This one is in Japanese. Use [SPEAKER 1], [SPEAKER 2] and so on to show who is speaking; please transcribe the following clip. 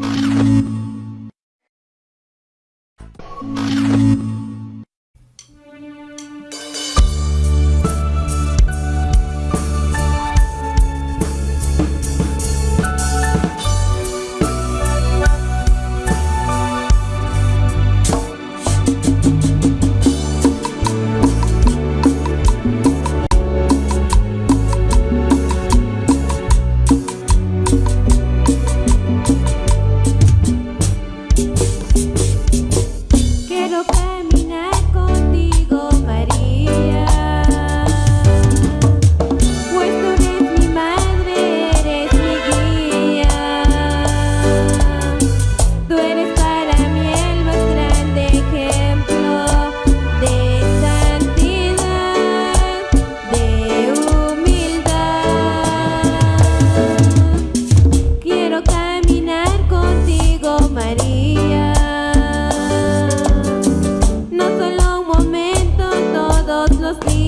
[SPEAKER 1] you was.